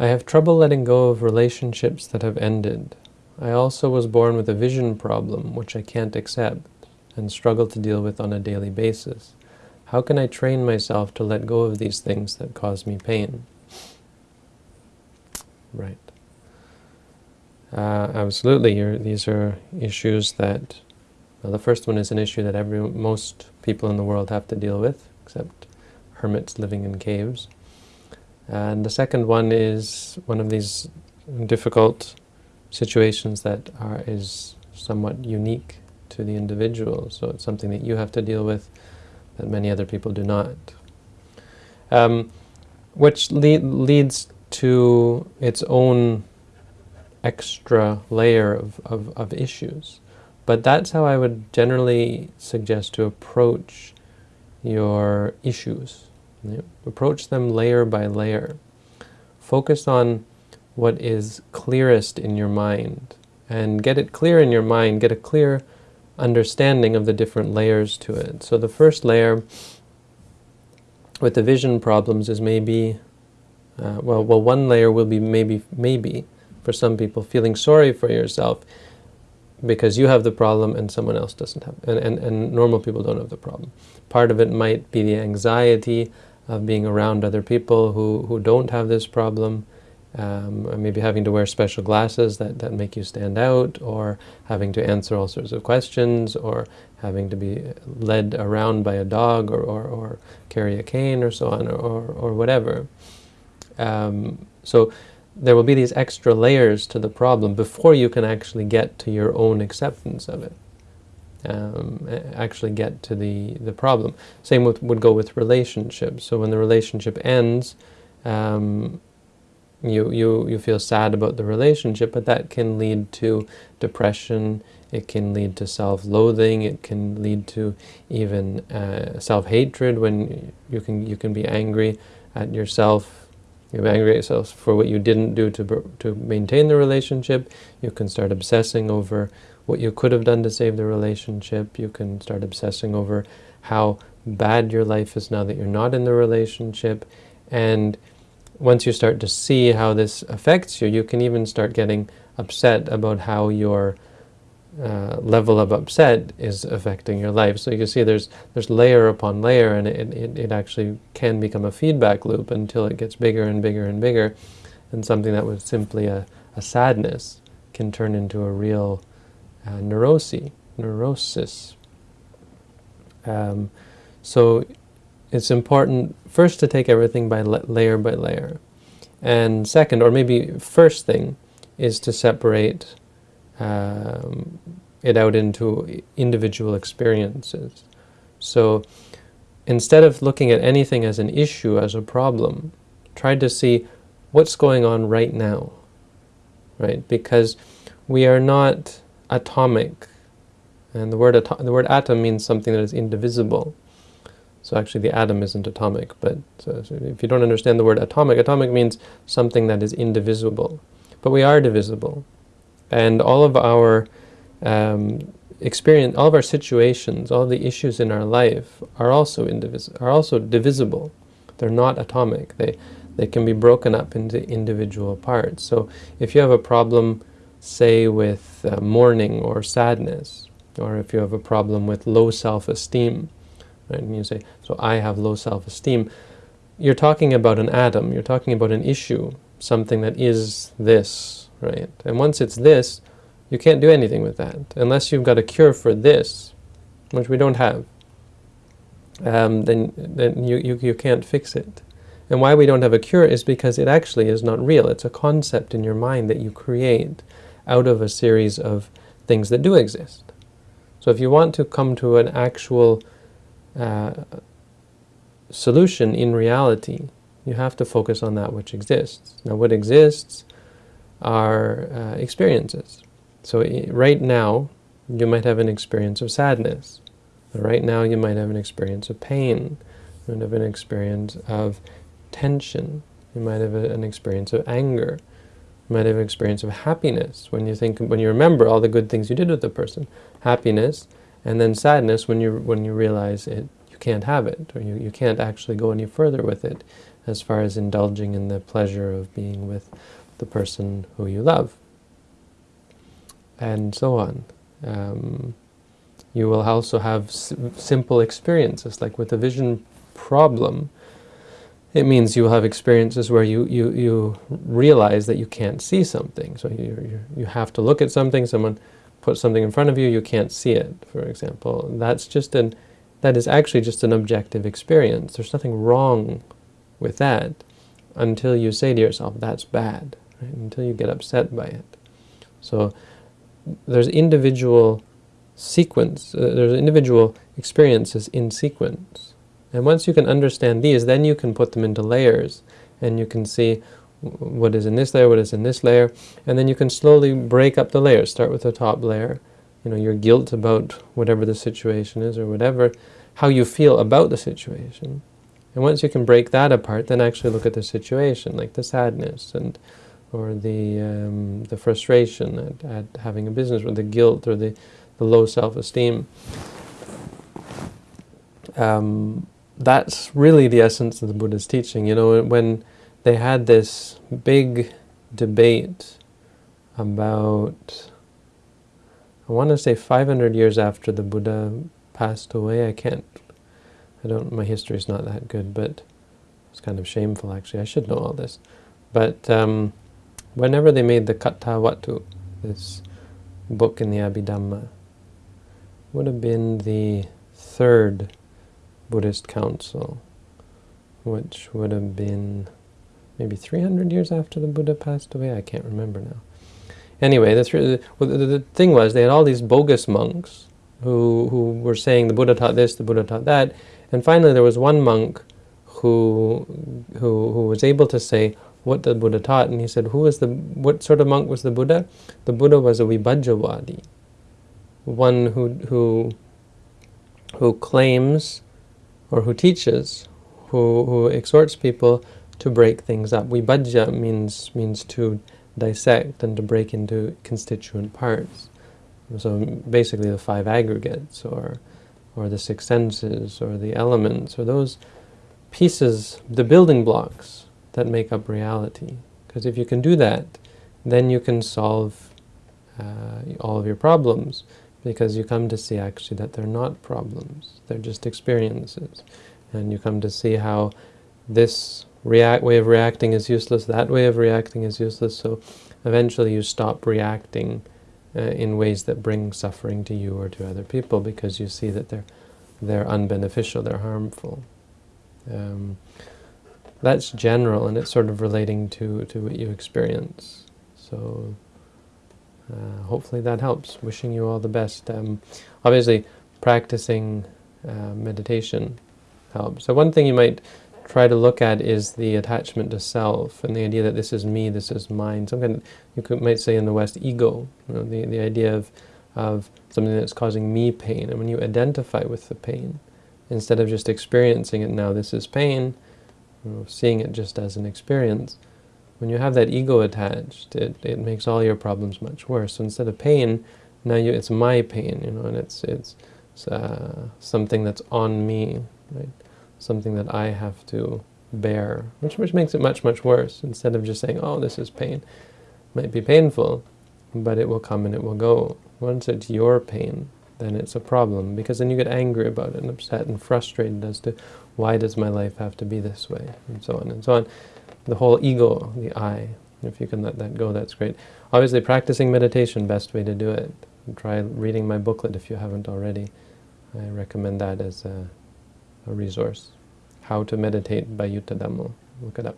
I have trouble letting go of relationships that have ended. I also was born with a vision problem, which I can't accept and struggle to deal with on a daily basis. How can I train myself to let go of these things that cause me pain? Right. Uh, absolutely, these are issues that, well, the first one is an issue that every most people in the world have to deal with, except hermits living in caves. And the second one is one of these difficult situations that are is somewhat unique to the individual. So it's something that you have to deal with that many other people do not. Um, which le leads to its own extra layer of, of, of issues. But that's how I would generally suggest to approach your issues. Approach them layer by layer. Focus on what is clearest in your mind and get it clear in your mind, get a clear understanding of the different layers to it. So the first layer with the vision problems is maybe, uh, well, well, one layer will be maybe, maybe, for some people, feeling sorry for yourself because you have the problem and someone else doesn't have, and, and, and normal people don't have the problem. Part of it might be the anxiety of being around other people who, who don't have this problem, um, maybe having to wear special glasses that, that make you stand out, or having to answer all sorts of questions, or having to be led around by a dog, or, or, or carry a cane, or so on, or, or whatever. Um, so there will be these extra layers to the problem before you can actually get to your own acceptance of it. Um, actually get to the, the problem. Same with, would go with relationships. So when the relationship ends, um, you, you, you feel sad about the relationship, but that can lead to depression, it can lead to self-loathing, it can lead to even uh, self-hatred when you can, you can be angry at yourself, you're angry at yourself for what you didn't do to, to maintain the relationship, you can start obsessing over what you could have done to save the relationship, you can start obsessing over how bad your life is now that you're not in the relationship, and once you start to see how this affects you, you can even start getting upset about how your uh, level of upset is affecting your life. So you can see there's there's layer upon layer and it, it, it actually can become a feedback loop until it gets bigger and bigger and bigger and something that was simply a, a sadness can turn into a real uh, neurosis. neurosis. Um, so it's important first to take everything by layer by layer. And second, or maybe first thing, is to separate um, it out into individual experiences. So instead of looking at anything as an issue, as a problem, try to see what's going on right now, right? Because we are not atomic, and the word, the word atom means something that is indivisible. So actually the atom isn't atomic, but so, so if you don't understand the word atomic, atomic means something that is indivisible. But we are divisible. And all of our um, experience, all of our situations, all the issues in our life are also indivisible, are also divisible. They're not atomic. They, they can be broken up into individual parts. So if you have a problem, say, with uh, mourning or sadness, or if you have a problem with low self-esteem, Right? And you say, so I have low self-esteem. You're talking about an atom, you're talking about an issue, something that is this, right? And once it's this, you can't do anything with that, unless you've got a cure for this, which we don't have. Um, then then you, you, you can't fix it. And why we don't have a cure is because it actually is not real. It's a concept in your mind that you create out of a series of things that do exist. So if you want to come to an actual uh, solution in reality, you have to focus on that which exists. Now what exists are uh, experiences. So right now, you might have an experience of sadness. Right now, you might have an experience of pain. You might have an experience of tension. You might have a, an experience of anger. You might have an experience of happiness when you think, when you remember all the good things you did with the person. Happiness, and then sadness when you when you realize it you can't have it or you, you can't actually go any further with it as far as indulging in the pleasure of being with the person who you love, and so on. Um, you will also have simple experiences, like with a vision problem, it means you will have experiences where you, you, you realize that you can't see something. So you, you, you have to look at something, someone puts something in front of you, you can't see it, for example. That's just an, that is actually just an objective experience. There's nothing wrong with that until you say to yourself, that's bad, right? until you get upset by it. So there's individual sequence, uh, there's individual experiences in sequence. And once you can understand these, then you can put them into layers, and you can see what is in this layer, what is in this layer, and then you can slowly break up the layers. Start with the top layer, you know, your guilt about whatever the situation is, or whatever, how you feel about the situation. And once you can break that apart, then actually look at the situation, like the sadness, and or the um, the frustration at, at having a business, or the guilt, or the, the low self-esteem. Um, that's really the essence of the Buddha's teaching. You know, when they had this big debate about, I want to say 500 years after the Buddha passed away. I can't, I don't, my history is not that good, but it's kind of shameful actually. I should know all this. But um, whenever they made the Katha this book in the Abhidhamma, would have been the third Buddhist council, which would have been maybe 300 years after the Buddha passed away. I can't remember now. Anyway, the, the, the thing was they had all these bogus monks who, who were saying the Buddha taught this, the Buddha taught that, and finally there was one monk who, who, who was able to say what the Buddha taught, and he said, who was the, what sort of monk was the Buddha? The Buddha was a Vibhajjavadi, one who, who, who claims or who teaches, who, who exhorts people to break things up. Vibhajja means, means to dissect and to break into constituent parts. So basically the five aggregates, or, or the six senses, or the elements, or those pieces, the building blocks that make up reality. Because if you can do that, then you can solve uh, all of your problems because you come to see actually that they're not problems, they're just experiences. And you come to see how this react way of reacting is useless, that way of reacting is useless, so eventually you stop reacting uh, in ways that bring suffering to you or to other people because you see that they're, they're unbeneficial, they're harmful. Um, that's general and it's sort of relating to, to what you experience. So uh, hopefully that helps. Wishing you all the best. Um, obviously, practicing uh, meditation helps. So one thing you might try to look at is the attachment to self and the idea that this is me, this is mine. Some kind of, you could, might say in the West, ego. You know, the, the idea of, of something that's causing me pain. And when you identify with the pain, instead of just experiencing it now, this is pain, seeing it just as an experience, when you have that ego attached, it, it makes all your problems much worse. So instead of pain, now you, it's my pain, you know, and it's, it's, it's uh, something that's on me, right? Something that I have to bear, which, which makes it much, much worse. Instead of just saying, oh, this is pain. It might be painful, but it will come and it will go. Once it's your pain, then it's a problem, because then you get angry about it and upset and frustrated as to why does my life have to be this way, and so on and so on the whole ego, the I. If you can let that go, that's great. Obviously, practicing meditation, best way to do it. Try reading my booklet if you haven't already. I recommend that as a, a resource. How to Meditate by Yuttadhammo. Look it up.